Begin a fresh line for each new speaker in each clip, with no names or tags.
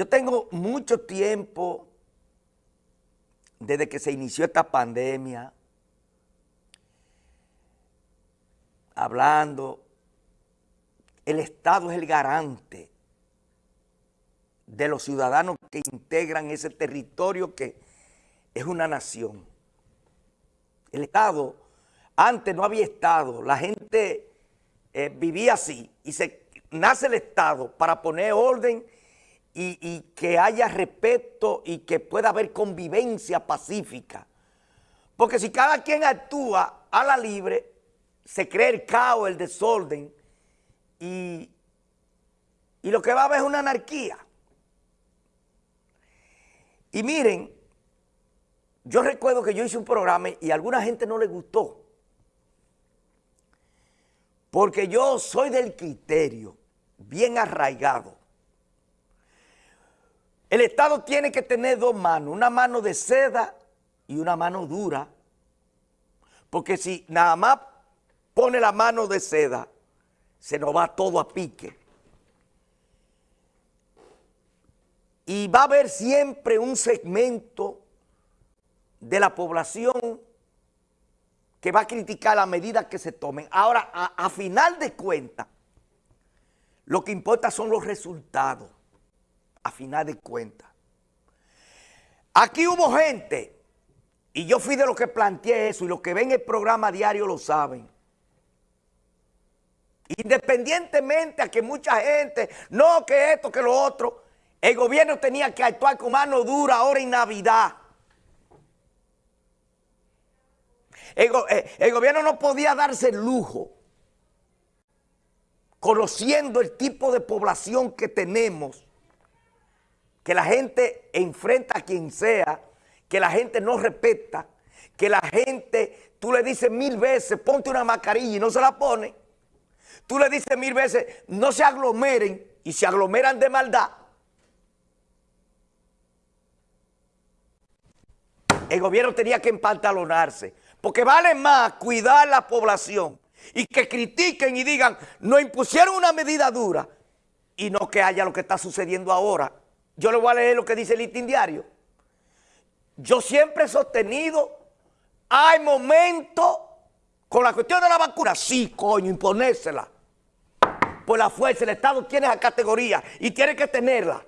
Yo tengo mucho tiempo desde que se inició esta pandemia hablando, el Estado es el garante de los ciudadanos que integran ese territorio que es una nación. El Estado, antes no había Estado, la gente eh, vivía así y se nace el Estado para poner orden y, que haya respeto y que pueda haber convivencia pacífica. Porque si cada quien actúa a la libre, se crea el caos, el desorden y, y lo que va a haber es una anarquía. Y miren, yo recuerdo que yo hice un programa y a alguna gente no le gustó. Porque yo soy del criterio, bien arraigado. El Estado tiene que tener dos manos, una mano de seda y una mano dura. Porque si nada más pone la mano de seda, se nos va todo a pique. Y va a haber siempre un segmento de la población que va a criticar las medidas que se tomen. Ahora, a, final de cuentas, lo que importa son los resultados, a final de cuentas. Aquí hubo gente, y yo fui de los que planteé eso, y los que ven el programa diario lo saben, independientemente a que mucha gente, no que esto, que lo otro, el gobierno tenía que actuar con mano dura ahora en Navidad. Eh, el, gobierno no podía darse el lujo, conociendo el tipo de población que tenemos, que la gente enfrenta a quien sea, que la gente no respeta, que la gente, tú le dices mil veces, ponte una mascarilla y no se la pone. Tú le dices mil veces, no se aglomeren y se aglomeran de maldad. El gobierno tenía que empantalonarse. Porque vale más cuidar la población y que critiquen y digan, no impusieron una medida dura y no que haya lo que está sucediendo ahora. Yo le voy a leer lo que dice el Listín Diario. Yo siempre he sostenido, hay momentos con la cuestión de la vacuna, sí, coño, imponérsela. Por la fuerza, el Estado tiene esa categoría y tiene que tenerla.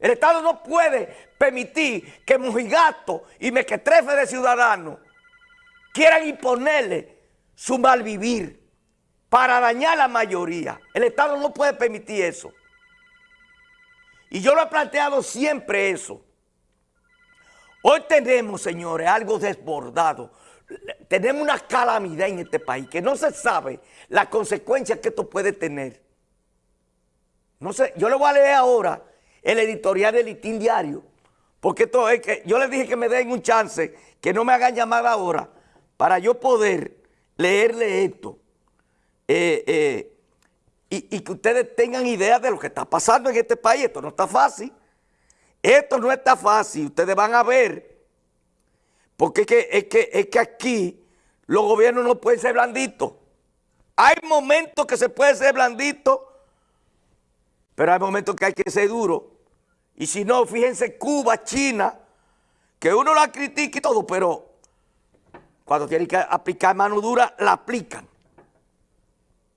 El Estado no puede permitir que mojigato y mequetrefe de ciudadanos quieran imponerle su mal vivir para dañar a la mayoría. El Estado no puede permitir eso. Y yo lo he planteado siempre eso. Hoy tenemos, señores, algo desbordado. Tenemos una calamidad en este país que no se sabe las consecuencias que esto puede tener. No sé, yo le voy a leer ahora el editorial del Listín Diario, porque esto es que yo les dije que me den un chance, que no me hagan llamar ahora, para yo poder leerle esto eh, eh, y, que ustedes tengan idea de lo que está pasando en este país. Esto no está fácil. Esto no está fácil. Ustedes van a ver. Porque es que, es que, es que aquí los gobiernos no pueden ser blanditos. Hay momentos que se puede ser blandito, pero hay momentos que hay que ser duro. Y si no, fíjense Cuba, China, que uno la critica y todo, pero cuando tienen que aplicar mano dura, la aplican.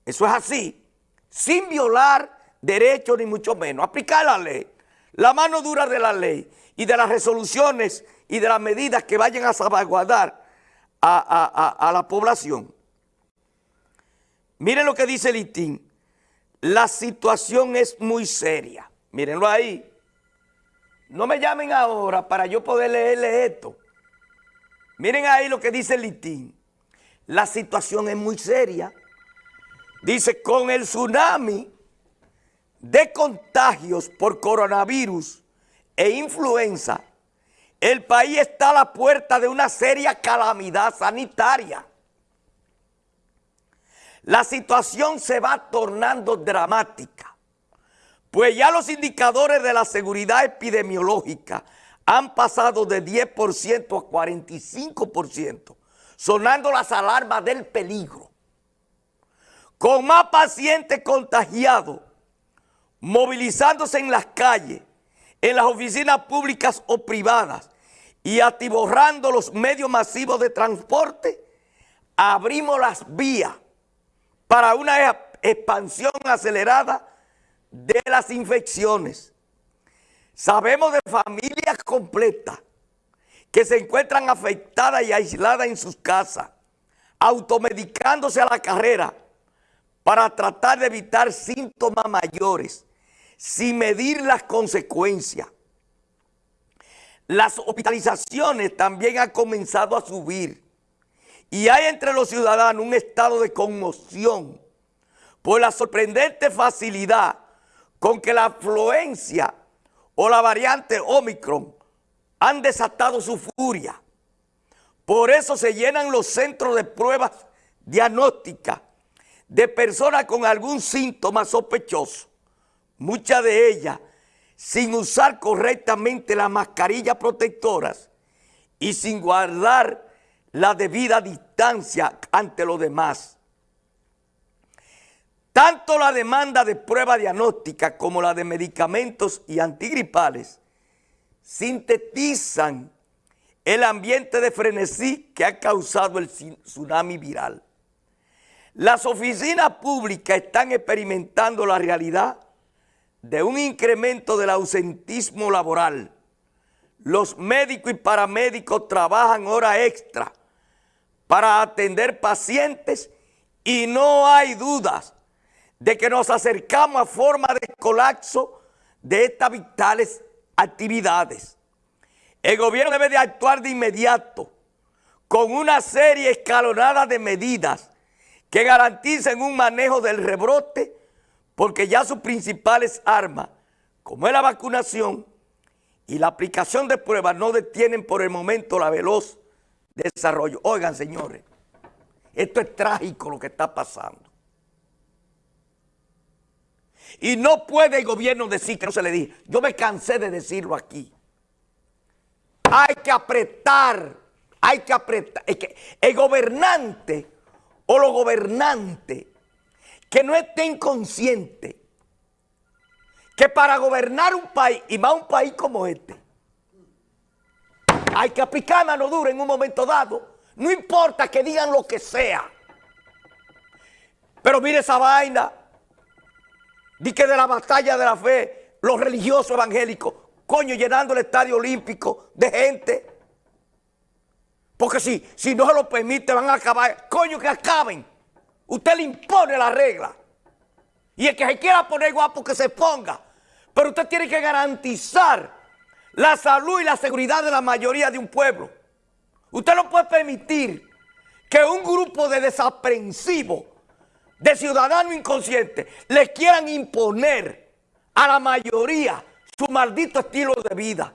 Eso es así, sin violar derechos ni mucho menos. Aplicar la ley, la mano dura de la ley y de las resoluciones y de las medidas que vayan a salvaguardar a, la población. Miren lo que dice el. La situación es muy seria. Mírenlo ahí. No me llamen ahora para yo poder leerle esto. Miren ahí lo que dice el. La situación es muy seria. Dice, con el tsunami de contagios por coronavirus e influenza, el país está a la puerta de una seria calamidad sanitaria. La situación se va tornando dramática, pues ya los indicadores de la seguridad epidemiológica han pasado de 10% a 45%, sonando las alarmas del peligro. Con más pacientes contagiados, movilizándose en las calles, en las oficinas públicas o privadas y atiborrando los medios masivos de transporte, abrimos las vías para una expansión acelerada de las infecciones. Sabemos de familias completas que se encuentran afectadas y aisladas en sus casas, automedicándose a la carrera para tratar de evitar síntomas mayores, sin medir las consecuencias. Las hospitalizaciones también han comenzado a subir y hay entre los ciudadanos un estado de conmoción por la sorprendente facilidad con que la afluencia o la variante Omicron han desatado su furia. Por eso se llenan los centros de pruebas diagnósticas de personas con algún síntoma sospechoso, muchas de ellas sin usar correctamente las mascarillas protectoras y sin guardar la debida distancia ante los demás. Tanto la demanda de prueba diagnóstica como la de medicamentos y antigripales sintetizan el ambiente de frenesí que ha causado el tsunami viral. Las oficinas públicas están experimentando la realidad de un incremento del ausentismo laboral. Los médicos y paramédicos trabajan hora extra para atender pacientes y no hay dudas de que nos acercamos a forma de colapso de estas vitales actividades. El gobierno debe de actuar de inmediato con una serie escalonada de medidas que garanticen un manejo del rebrote porque ya sus principales armas, como es la vacunación y la aplicación de pruebas, no detienen por el momento la veloz desarrollo. Oigan, señores, esto es trágico lo que está pasando. Y no puede el gobierno decir que no se le diga. Yo me cansé de decirlo aquí. Hay que apretar, hay que apretar. que el gobernante o los gobernantes que no estén conscientes que para gobernar un país, y más un país como este, hay que aplicar mano dura en un momento dado. No importa que digan lo que sea. Pero mire esa vaina. Di que de la batalla de la fe, los religiosos evangélicos, coño, llenando el estadio olímpico de gente. Porque si, si no se lo permite, van a acabar. Coño, que acaben. Usted le impone la regla. Y el que se quiera poner guapo, que se ponga. Pero usted tiene que garantizar la salud y la seguridad de la mayoría de un pueblo. Usted no puede permitir que un grupo de desaprensivos, de ciudadanos inconscientes, les quieran imponer a la mayoría su maldito estilo de vida.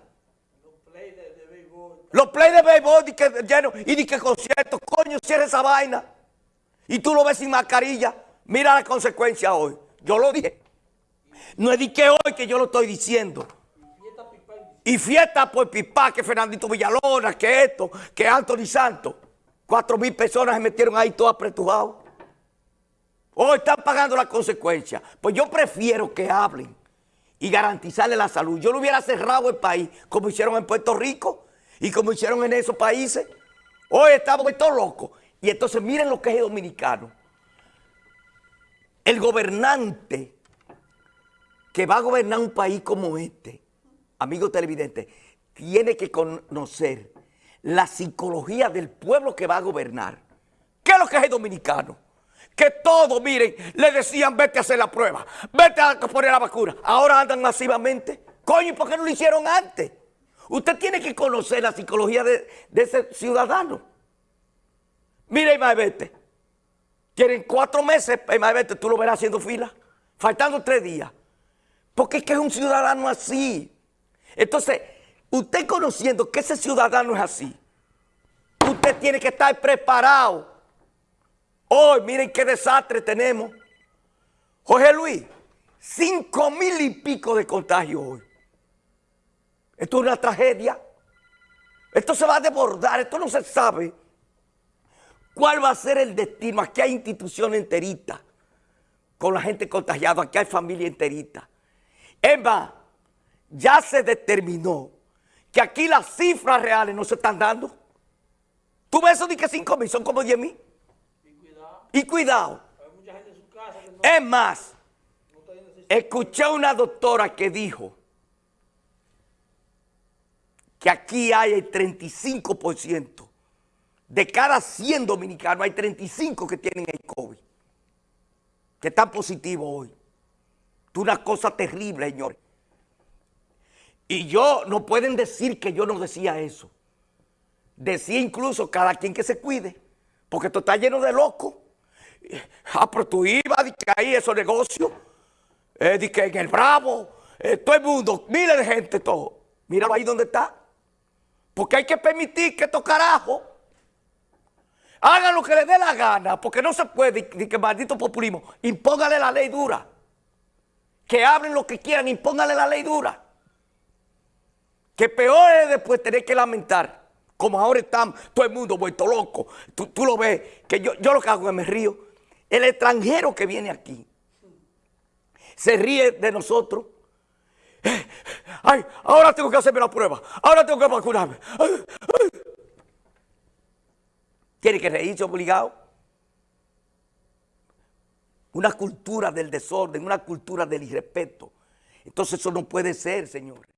Los play de béisbol que, lleno, y ni que conciertos, coño, cierra esa vaina. Y tú lo ves sin mascarilla. Mira la consecuencia hoy. Yo lo dije. No es de que hoy que yo lo estoy diciendo. Y fiesta por Pipá, que Fernandito Villalona, que esto, que Anthony Santos. Cuatro mil personas se metieron ahí todos apretujados. Hoy están pagando la consecuencia. Pues yo prefiero que hablen y garantizarle la salud. Yo lo hubiera cerrado el país, como hicieron en Puerto Rico y como hicieron en esos países. Hoy estamos todos locos. Y entonces miren lo que es el dominicano. El gobernante que va a gobernar un país como este, amigo televidente, tiene que conocer la psicología del pueblo que va a gobernar. ¿Qué es lo que es el dominicano? Que todos, miren, le decían, vete a hacer la prueba, vete a poner la vacuna. Ahora andan masivamente. Coño, ¿por qué no lo hicieron antes? Usted tiene que conocer la psicología de, ese ciudadano. Mira, Imaebete, tienen cuatro meses, Imaebete, tú lo verás haciendo fila, faltando tres días. Porque es que es un ciudadano así. Entonces, usted conociendo que ese ciudadano es así, usted tiene que estar preparado. Hoy, miren qué desastre tenemos. Jorge Luis, cinco mil y pico de contagios hoy. Esto es una tragedia. Esto se va a desbordar, esto no se sabe. ¿Cuál va a ser el destino? Aquí hay instituciones enteritas con la gente contagiada, aquí hay familia enterita. Es más, ya se determinó que aquí las cifras reales no se están dando. Tú ves eso de que 5 mil son como 10 mil.
Y cuidado,
Y cuidado.
hay mucha gente en su casa que no,
Es más,
no
escuché a una doctora que dijo que aquí hay el 35%. De cada 100 dominicanos hay 35 que tienen el COVID. Que están positivos hoy. Es una cosa terrible, señores. Y yo, no pueden decir que yo no decía eso. Decía incluso cada quien que se cuide. Porque esto está lleno de locos. Ah, pero tú ibas de que ahí esos negocios. Eh, que en el Bravo. eh, todo el mundo, miles de gente, todo. Mira ahí donde está. Porque hay que permitir que estos carajos hagan lo que les dé la gana. Porque no se puede, de que maldito populismo, impóngale la ley dura. Que hablen lo que quieran, impóngale la ley dura. Que peor es después tener que lamentar, como ahora están todo el mundo vuelto loco. Tú, tú lo ves, que yo, yo lo que hago es me río. El extranjero que viene aquí se ríe de nosotros. Ay, ahora tengo que hacerme la prueba. Ahora tengo que vacunarme. Tiene que reírse obligado. Una cultura del desorden, una cultura del irrespeto. Entonces eso no puede ser, señores.